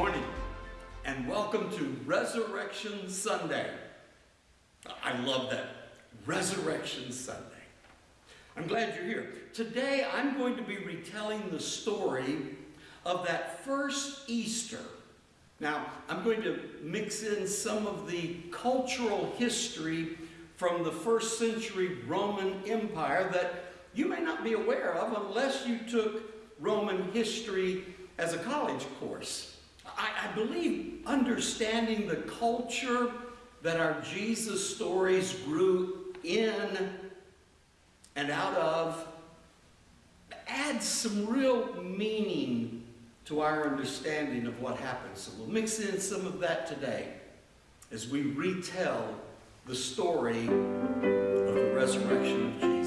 Morning, and welcome to Resurrection Sunday. I love that. Resurrection Sunday. I'm glad you're here. Today, I'm going to be retelling the story of that first Easter. Now, I'm going to mix in some of the cultural history from the first century Roman Empire that you may not be aware of unless you took Roman history as a college course. I, I believe understanding the culture that our Jesus stories grew in and out of adds some real meaning to our understanding of what happened. So we'll mix in some of that today as we retell the story of the resurrection of Jesus.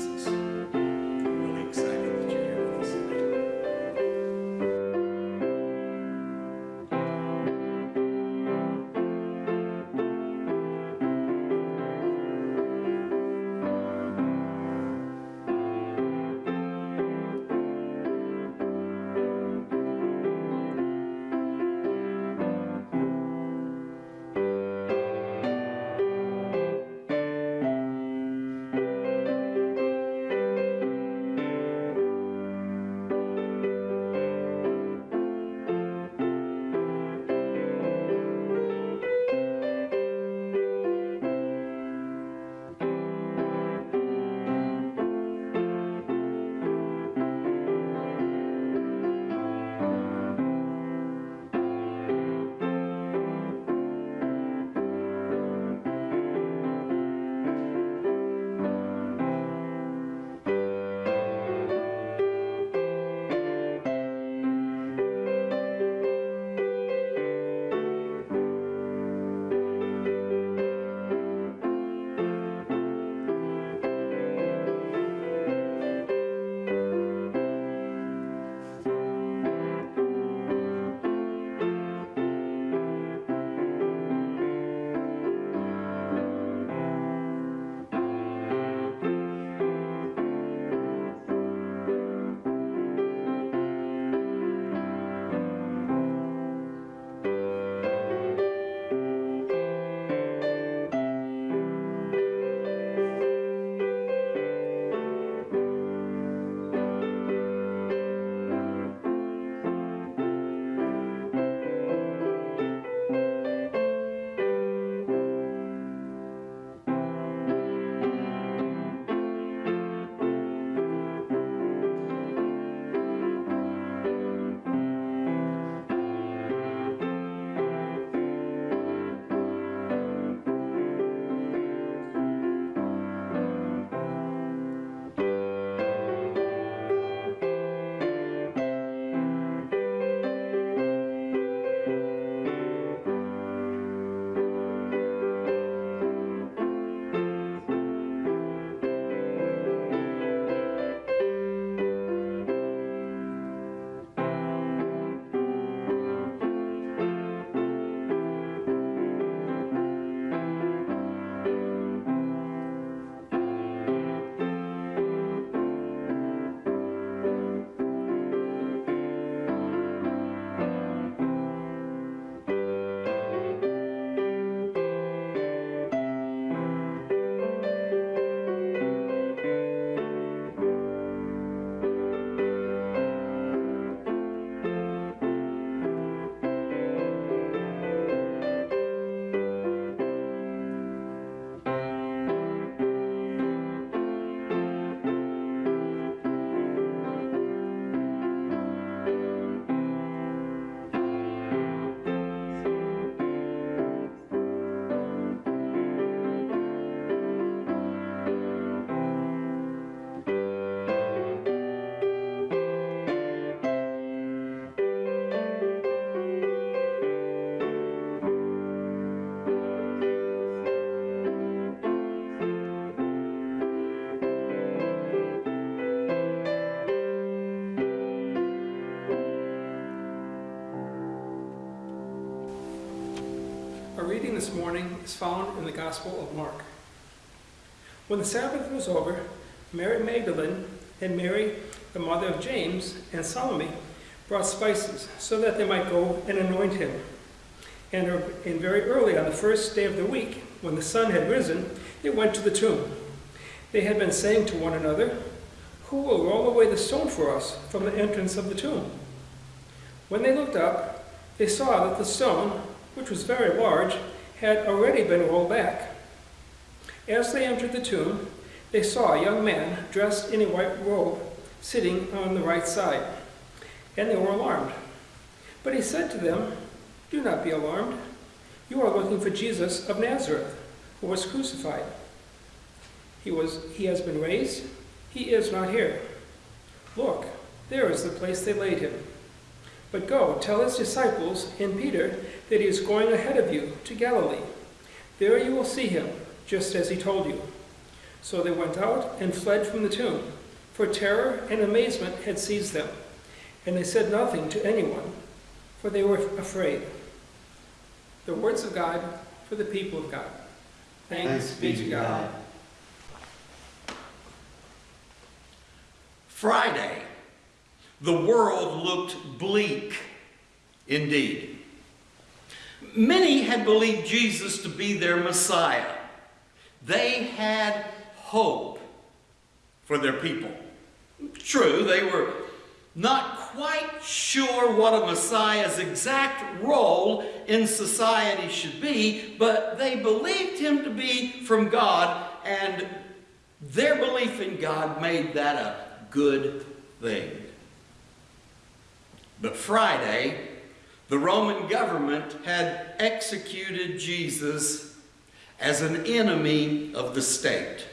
Reading this morning is found in the Gospel of Mark. When the Sabbath was over, Mary Magdalene and Mary, the mother of James, and Salome brought spices so that they might go and anoint him. And, er, and very early on the first day of the week, when the sun had risen, they went to the tomb. They had been saying to one another, Who will roll away the stone for us from the entrance of the tomb? When they looked up, they saw that the stone, which was very large, had already been rolled back. As they entered the tomb, they saw a young man dressed in a white robe sitting on the right side, and they were alarmed. But he said to them, Do not be alarmed. You are looking for Jesus of Nazareth, who was crucified. He, was, he has been raised. He is not here. Look, there is the place they laid him. But go, tell his disciples and Peter that he is going ahead of you to Galilee. There you will see him, just as he told you. So they went out and fled from the tomb, for terror and amazement had seized them. And they said nothing to anyone, for they were afraid. The words of God for the people of God. Thanks be to God. Friday, the world looked bleak indeed. Many had believed Jesus to be their Messiah. They had hope for their people. True, they were not quite sure what a Messiah's exact role in society should be, but they believed him to be from God, and their belief in God made that a good thing. But Friday, the Roman government had executed Jesus as an enemy of the state.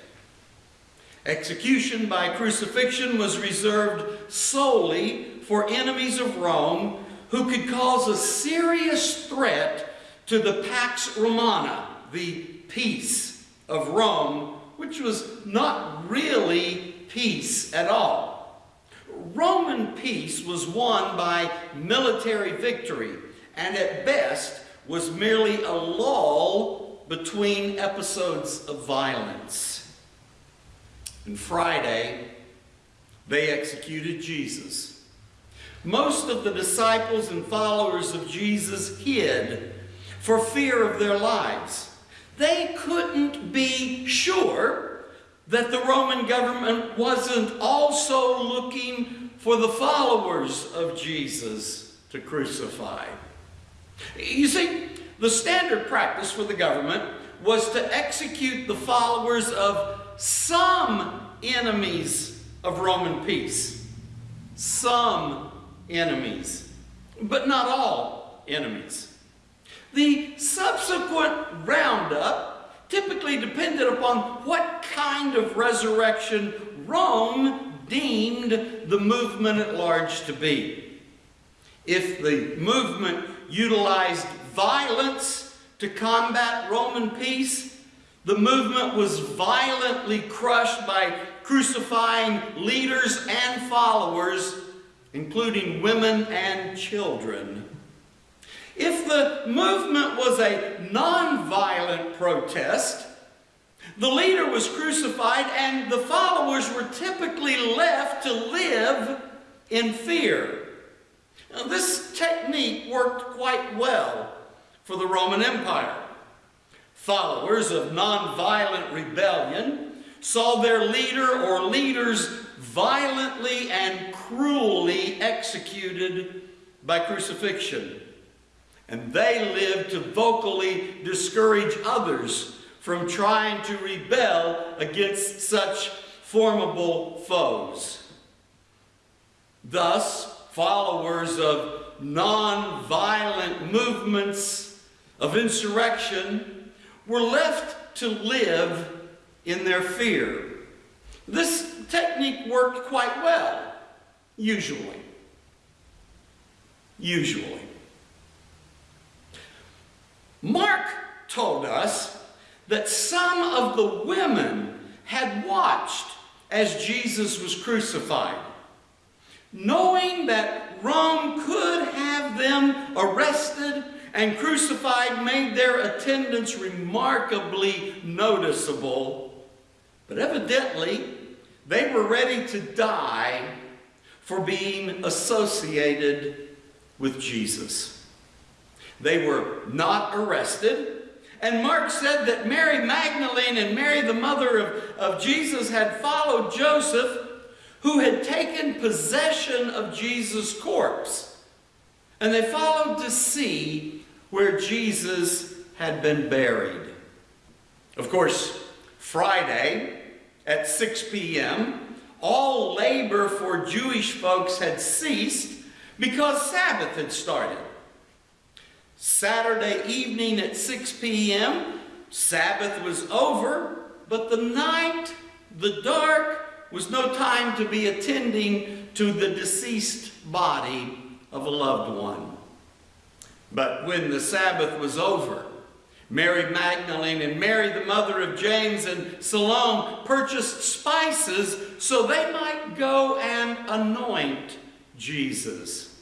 Execution by crucifixion was reserved solely for enemies of Rome who could cause a serious threat to the Pax Romana, the peace of Rome, which was not really peace at all. Roman peace was won by military victory and at best was merely a lull between episodes of violence. And Friday, they executed Jesus. Most of the disciples and followers of Jesus hid for fear of their lives. They couldn't be sure that the Roman government wasn't also looking for the followers of Jesus to crucify. You see, the standard practice for the government was to execute the followers of some enemies of Roman peace. Some enemies, but not all enemies. The subsequent roundup typically depended upon what kind of resurrection Rome deemed the movement at large to be. If the movement utilized violence to combat Roman peace, the movement was violently crushed by crucifying leaders and followers, including women and children. If the movement was a nonviolent protest, the leader was crucified and the followers were typically left to live in fear. Now, this technique worked quite well for the Roman Empire. Followers of nonviolent rebellion saw their leader or leaders violently and cruelly executed by crucifixion. And they lived to vocally discourage others from trying to rebel against such formidable foes. Thus, followers of non-violent movements of insurrection were left to live in their fear. This technique worked quite well, usually. Usually. Mark told us that some of the women had watched as Jesus was crucified, knowing that Rome could have them arrested and crucified made their attendance remarkably noticeable. But evidently, they were ready to die for being associated with Jesus. They were not arrested. And Mark said that Mary Magdalene and Mary, the mother of, of Jesus, had followed Joseph, who had taken possession of Jesus' corpse. And they followed to see where Jesus had been buried. Of course, Friday at 6 p.m., all labor for Jewish folks had ceased because Sabbath had started. Saturday evening at 6 p.m., Sabbath was over, but the night, the dark, was no time to be attending to the deceased body of a loved one. But when the Sabbath was over, Mary Magdalene and Mary, the mother of James and Salome, purchased spices so they might go and anoint Jesus.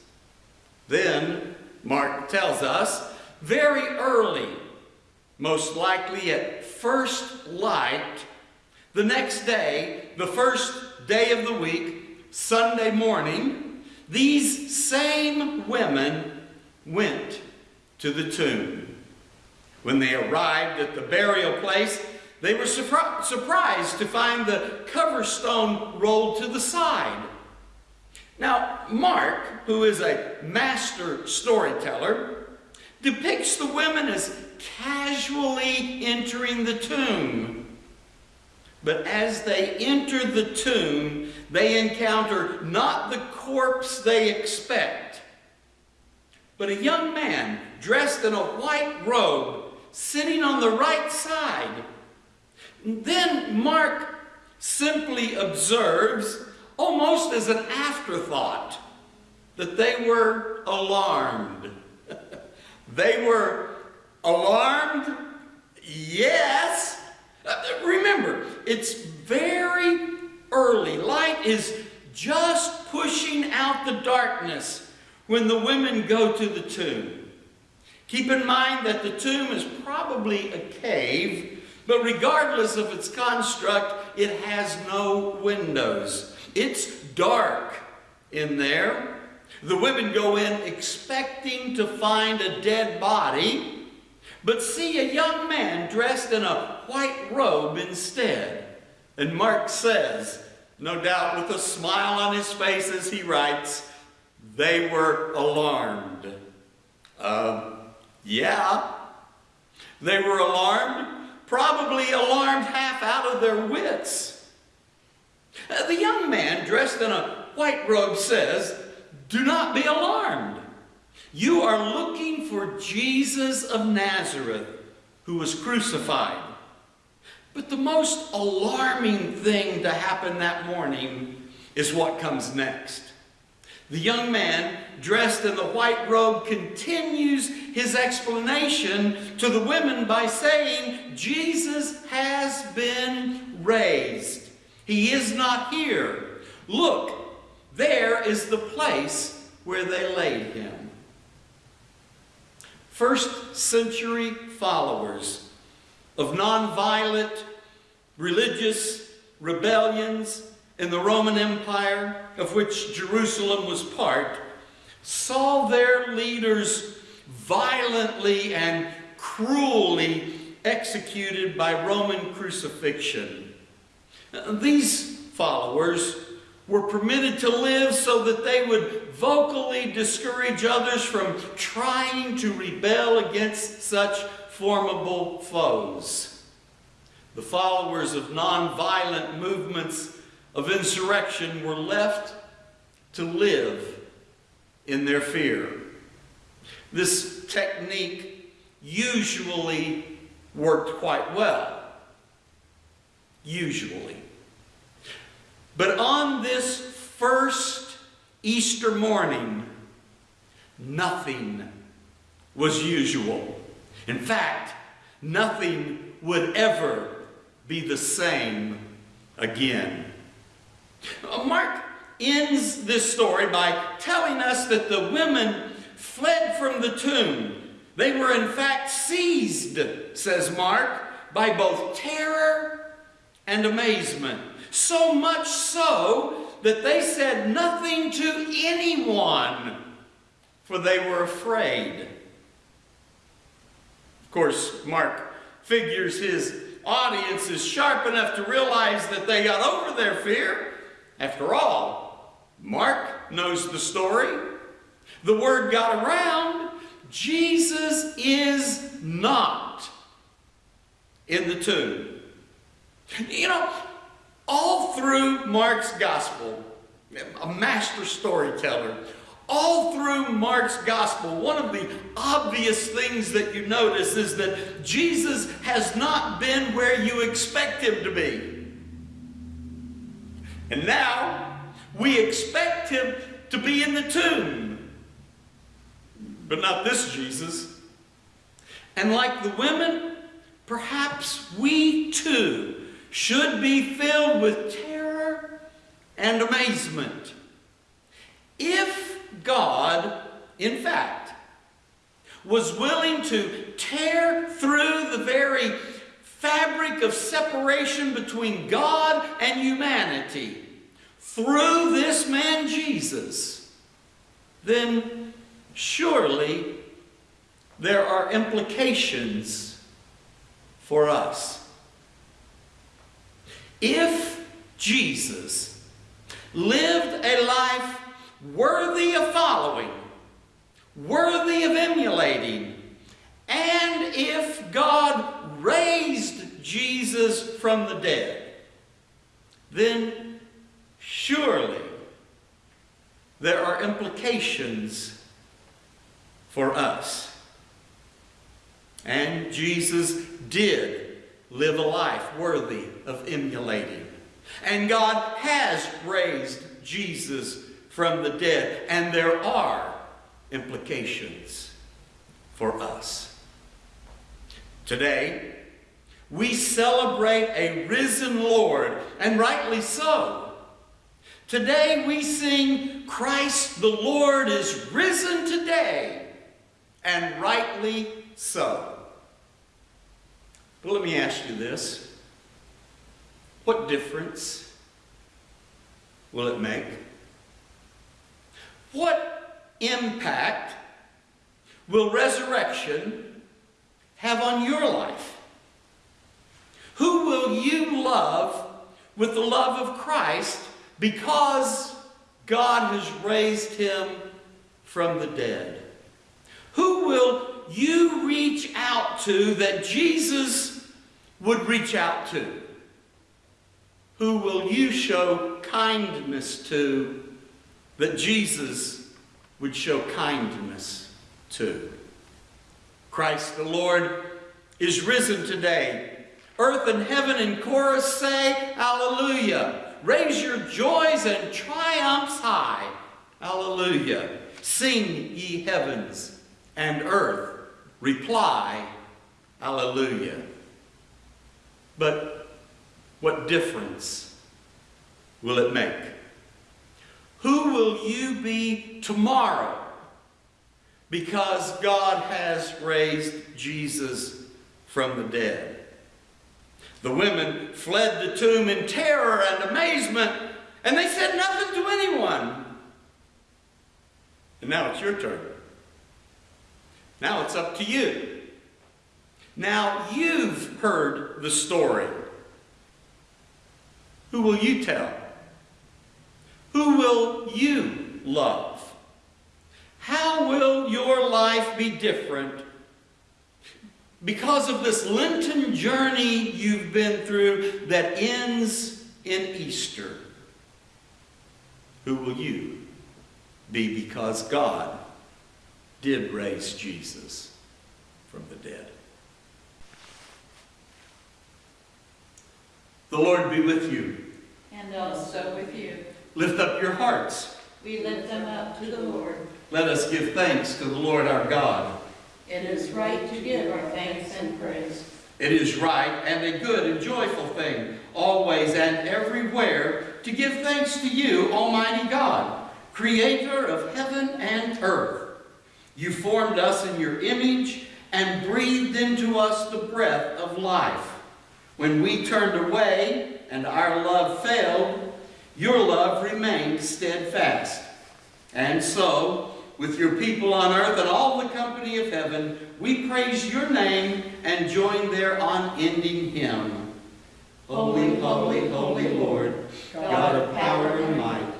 Then Mark tells us, very early, most likely at first light, the next day, the first day of the week, Sunday morning, these same women went to the tomb. When they arrived at the burial place, they were surpri surprised to find the cover stone rolled to the side. Now, Mark, who is a master storyteller, depicts the women as casually entering the tomb. But as they enter the tomb, they encounter not the corpse they expect, but a young man dressed in a white robe sitting on the right side. Then Mark simply observes almost as an afterthought, that they were alarmed. they were alarmed, yes. Uh, remember, it's very early. Light is just pushing out the darkness when the women go to the tomb. Keep in mind that the tomb is probably a cave, but regardless of its construct, it has no windows. It's dark in there. The women go in expecting to find a dead body, but see a young man dressed in a white robe instead. And Mark says, no doubt with a smile on his face as he writes, they were alarmed. Uh, yeah, they were alarmed, probably alarmed half out of their wits. Uh, the young man dressed in a white robe says, Do not be alarmed. You are looking for Jesus of Nazareth who was crucified. But the most alarming thing to happen that morning is what comes next. The young man, dressed in the white robe, continues his explanation to the women by saying, Jesus has been raised. He is not here. Look, there is the place where they laid him. First century followers of nonviolent religious rebellions in the Roman Empire, of which Jerusalem was part, saw their leaders violently and cruelly executed by Roman crucifixion. These followers were permitted to live so that they would vocally discourage others from trying to rebel against such formidable foes. The followers of nonviolent movements of insurrection were left to live in their fear. This technique usually worked quite well usually. But on this first Easter morning, nothing was usual. In fact, nothing would ever be the same again. Uh, Mark ends this story by telling us that the women fled from the tomb. They were in fact seized, says Mark, by both terror and amazement. So much so that they said nothing to anyone, for they were afraid. Of course, Mark figures his audience is sharp enough to realize that they got over their fear. After all, Mark knows the story. The word got around. Jesus is not in the tomb. You know, all through Mark's gospel, a master storyteller, all through Mark's gospel, one of the obvious things that you notice is that Jesus has not been where you expect him to be. And now we expect him to be in the tomb. But not this Jesus. And like the women, perhaps we too should be filled with terror and amazement. If God, in fact, was willing to tear through the very fabric of separation between God and humanity through this man Jesus, then surely there are implications for us. If Jesus lived a life worthy of following, worthy of emulating, and if God raised Jesus from the dead, then surely there are implications for us. And Jesus did live a life worthy of emulating. And God has raised Jesus from the dead. And there are implications for us. Today, we celebrate a risen Lord, and rightly so. Today we sing, Christ the Lord is risen today, and rightly so. But let me ask you this. What difference will it make? What impact will resurrection have on your life? Who will you love with the love of Christ because God has raised him from the dead? Who will you reach out to that Jesus would reach out to? Who will you show kindness to that Jesus would show kindness to? Christ the Lord is risen today. Earth and heaven in chorus say, Hallelujah. Raise your joys and triumphs high. Hallelujah. Sing, ye heavens and earth, reply, Hallelujah. But what difference will it make? Who will you be tomorrow? Because God has raised Jesus from the dead. The women fled the tomb in terror and amazement, and they said nothing to anyone. And now it's your turn. Now it's up to you. Now you've heard the story. Who will you tell? Who will you love? How will your life be different because of this Lenten journey you've been through that ends in Easter? Who will you be because God did raise Jesus from the dead? The Lord be with you. And also with you. Lift up your hearts. We lift them up to the Lord. Let us give thanks to the Lord our God. It is right to give our thanks and praise. It is right and a good and joyful thing, always and everywhere, to give thanks to you, Almighty God, creator of heaven and earth. You formed us in your image and breathed into us the breath of life. When we turned away, and our love failed, your love remained steadfast. And so, with your people on earth and all the company of heaven, we praise your name and join their unending hymn. Holy, holy, holy Lord, God of power and might,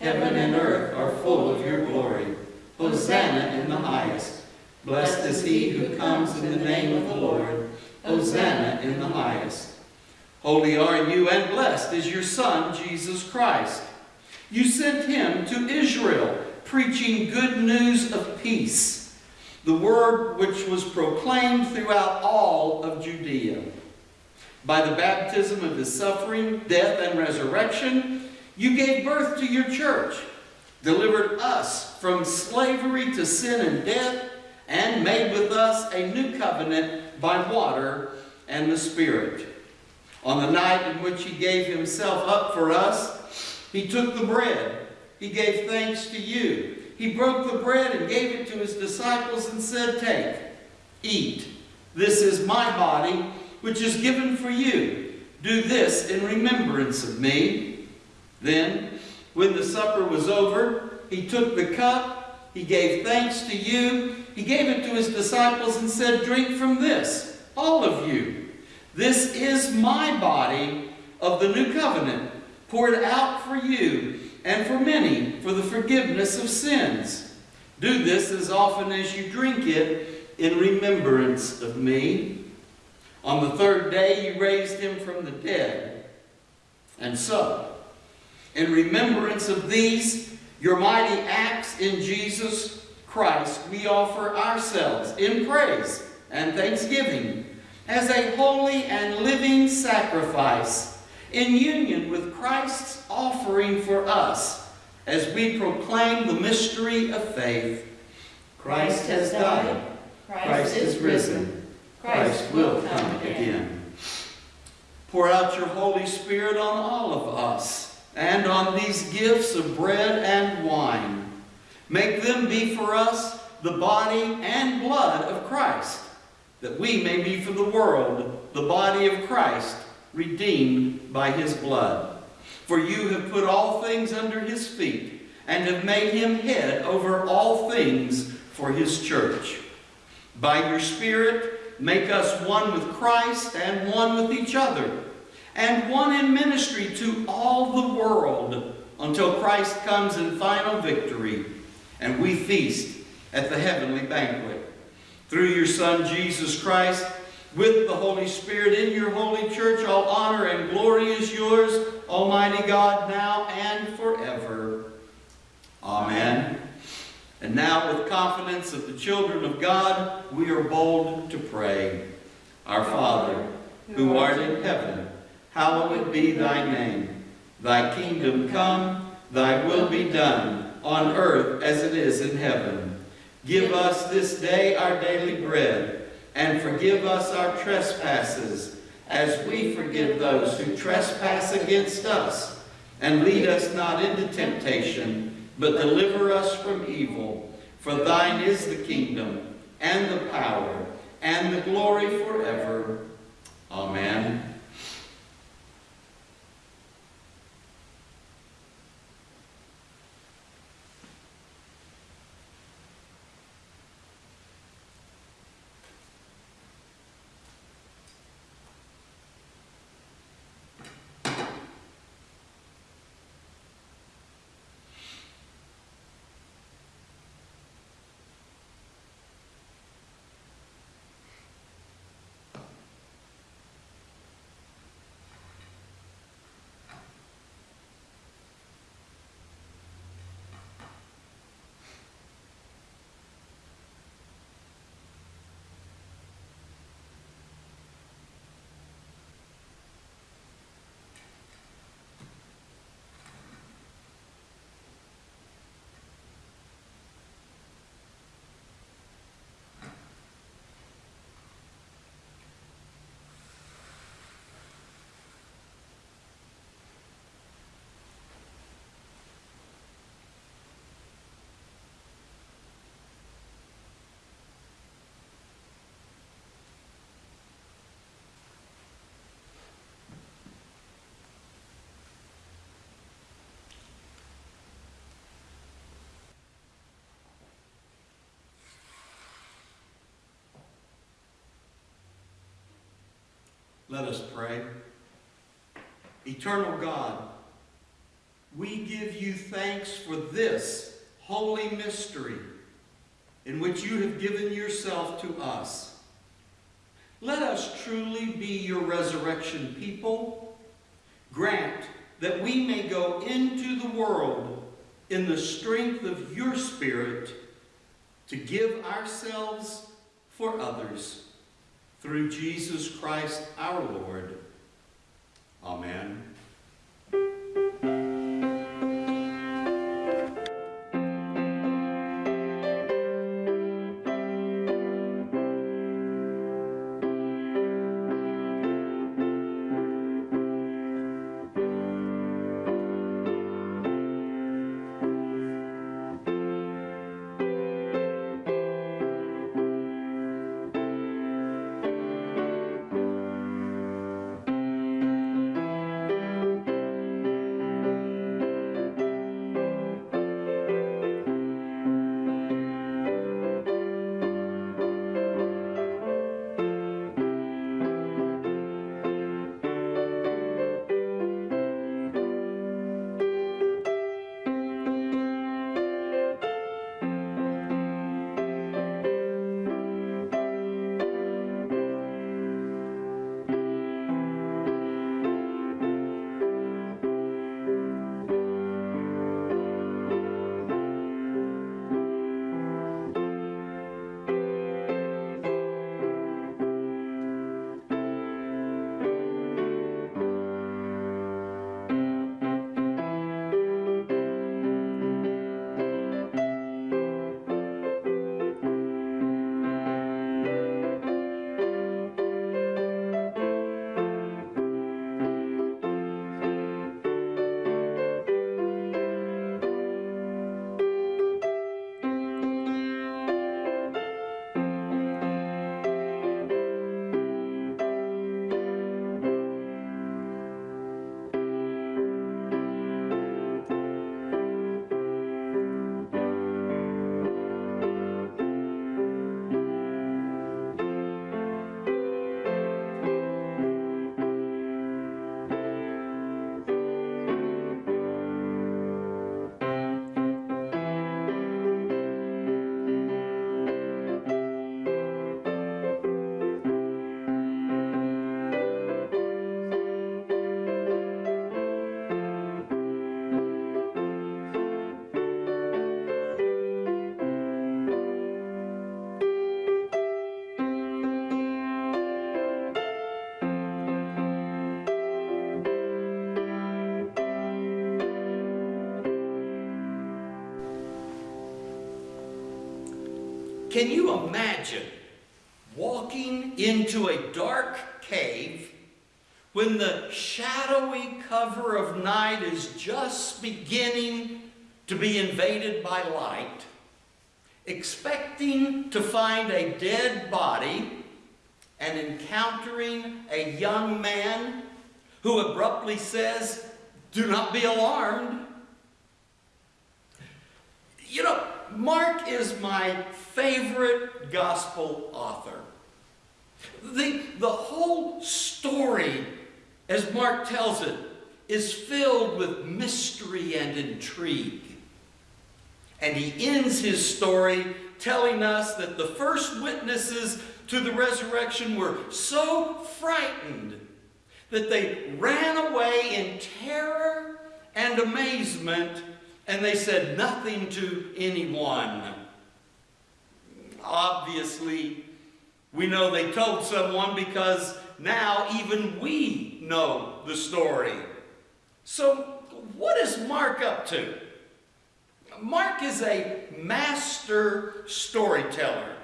heaven and earth are full of your glory. Hosanna highest. Blessed is he who comes in the name of the Lord. Hosanna in the highest. Holy are you and blessed is your Son, Jesus Christ. You sent him to Israel, preaching good news of peace, the word which was proclaimed throughout all of Judea. By the baptism of his suffering, death, and resurrection, you gave birth to your church, delivered us from slavery to sin and death, and made with us a new covenant by water and the Spirit. On the night in which he gave himself up for us, he took the bread. He gave thanks to you. He broke the bread and gave it to his disciples and said, Take, eat. This is my body, which is given for you. Do this in remembrance of me. Then, when the supper was over, he took the cup. He gave thanks to you. He gave it to his disciples and said, Drink from this, all of you. This is my body of the new covenant, poured out for you and for many for the forgiveness of sins. Do this as often as you drink it in remembrance of me. On the third day you raised him from the dead. And so, in remembrance of these, your mighty acts in Jesus Christ, we offer ourselves in praise and thanksgiving as a holy and living sacrifice in union with Christ's offering for us as we proclaim the mystery of faith. Christ has died. Christ is risen. Christ will come again. Pour out your Holy Spirit on all of us and on these gifts of bread and wine. Make them be for us the body and blood of Christ, that we may be for the world the body of Christ, redeemed by his blood. For you have put all things under his feet, and have made him head over all things for his church. By your Spirit, make us one with Christ and one with each other, and one in ministry to all the world, until Christ comes in final victory, and we feast at the heavenly banquet. Through your Son, Jesus Christ, with the Holy Spirit in your holy church, all honor and glory is yours, Almighty God, now and forever. Amen. And now, with confidence of the children of God, we are bold to pray. Our Father, who art in heaven, hallowed be thy name. Thy kingdom come, thy will be done, on earth as it is in heaven. Give us this day our daily bread, and forgive us our trespasses, as we forgive those who trespass against us. And lead us not into temptation, but deliver us from evil. For thine is the kingdom, and the power, and the glory forever. Amen. Let us pray. Eternal God, we give you thanks for this holy mystery in which you have given yourself to us. Let us truly be your resurrection people. Grant that we may go into the world in the strength of your Spirit to give ourselves for others. Through Jesus Christ our Lord. Amen. Can you imagine walking into a dark cave when the shadowy cover of night is just beginning to be invaded by light, expecting to find a dead body and encountering a young man who abruptly says, Do not be alarmed. You know, Mark is my favorite gospel author. The, the whole story, as Mark tells it, is filled with mystery and intrigue. And he ends his story telling us that the first witnesses to the resurrection were so frightened that they ran away in terror and amazement and they said nothing to anyone. Obviously, we know they told someone because now even we know the story. So, what is Mark up to? Mark is a master storyteller.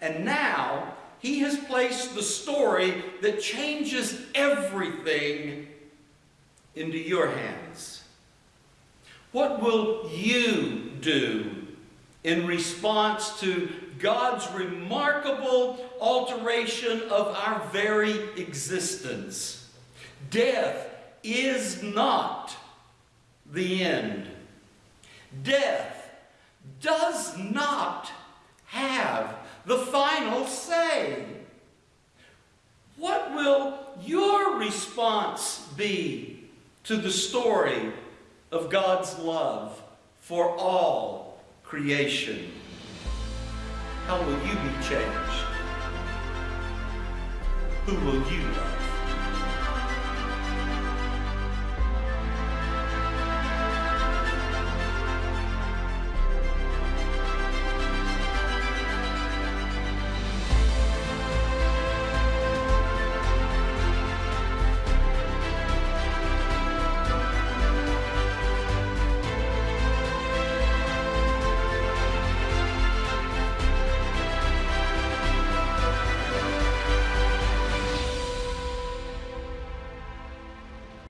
And now he has placed the story that changes everything into your hands. What will you do in response to God's remarkable alteration of our very existence? Death is not the end. Death does not have the final say. What will your response be to the story of God's love for all creation? How will you be changed? Who will you love?